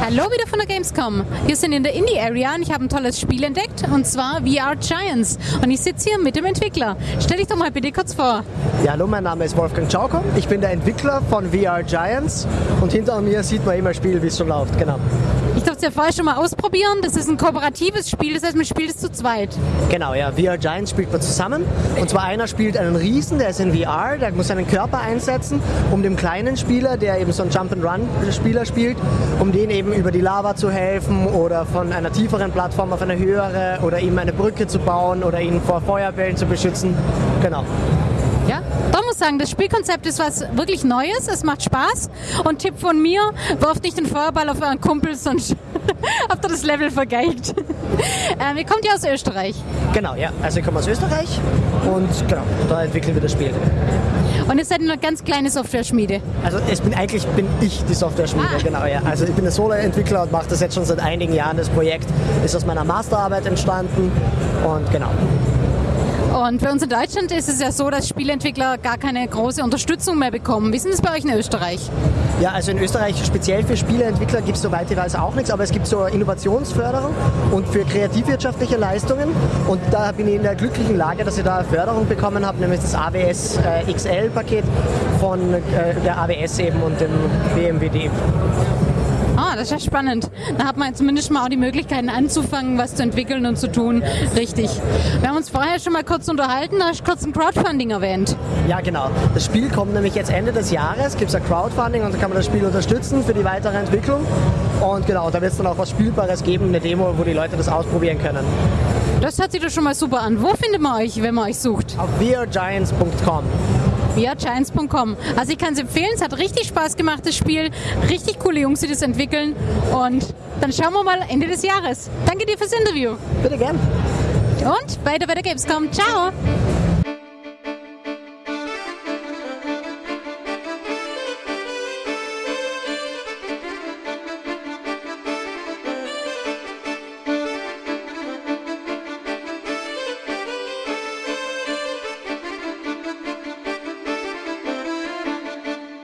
Hallo wieder von der Gamescom. Wir sind in der Indie Area und ich habe ein tolles Spiel entdeckt und zwar VR Giants. Und ich sitze hier mit dem Entwickler. Stell dich doch mal bitte kurz vor. Ja, hallo, mein Name ist Wolfgang Czauko. Ich bin der Entwickler von VR Giants und hinter mir sieht man immer Spiel, wie es schon läuft. Genau. Durfte es ja vorher schon mal ausprobieren. Das ist ein kooperatives Spiel, das heißt, man spielt es zu zweit. Genau, ja. VR Giants spielt man zusammen. Und zwar einer spielt einen Riesen, der ist in VR, der muss seinen Körper einsetzen, um dem kleinen Spieler, der eben so ein Jump-and-Run-Spieler spielt, um den eben über die Lava zu helfen oder von einer tieferen Plattform auf eine höhere oder ihm eine Brücke zu bauen oder ihn vor Feuerbällen zu beschützen. Genau. Ja, da muss ich sagen, das Spielkonzept ist was wirklich Neues, es macht Spaß. Und Tipp von mir, wirft nicht den Feuerball auf euren Kumpel, sonst habt ihr das Level vergeigt. ähm, ihr kommt ja aus Österreich. Genau, ja. Also ich komme aus Österreich und genau, da entwickeln wir das Spiel. Und ihr seid eine ganz kleine Software-Schmiede. Also es bin eigentlich bin ich die Software-Schmiede, Ah. genau, ja. Also ich bin ein Solo-Entwickler und mache das jetzt schon seit einigen Jahren. Das Projekt ist aus meiner Masterarbeit entstanden und genau. Und bei uns in Deutschland ist es ja so, dass Spieleentwickler gar keine große Unterstützung mehr bekommen. Wie ist das bei euch in Österreich? Ja, also in Österreich speziell für Spieleentwickler gibt es soweit ich weiß auch nichts, aber es gibt so Innovationsförderung und für kreativwirtschaftliche Leistungen. Und da bin ich in der glücklichen Lage, dass ich da Förderung bekommen habe, nämlich das AWS äh, XL-Paket von äh, der AWS eben und dem BMWD. Ah, das ist ja spannend. Da hat man zumindest mal auch die Möglichkeiten anzufangen, was zu entwickeln und zu tun. Richtig. Wir haben uns vorher schon mal kurz unterhalten, da hast du kurz ein Crowdfunding erwähnt. Ja, genau. Das Spiel kommt nämlich jetzt Ende des Jahres, gibt es ein Crowdfunding und da kann man das Spiel unterstützen für die weitere Entwicklung. Und genau, da wird es dann auch was Spielbares geben, eine Demo, wo die Leute das ausprobieren können. Das hört sich doch schon mal super an. Wo findet man euch, wenn man euch sucht? Auf VRGiants.com. ViaGiants.com. Also ich kann es empfehlen, es hat richtig Spaß gemacht, das Spiel. Richtig coole Jungs, die das entwickeln. Und dann schauen wir mal Ende des Jahres. Danke dir fürs Interview. Bitte gern. Und weiter bei der Gamescom. Ciao.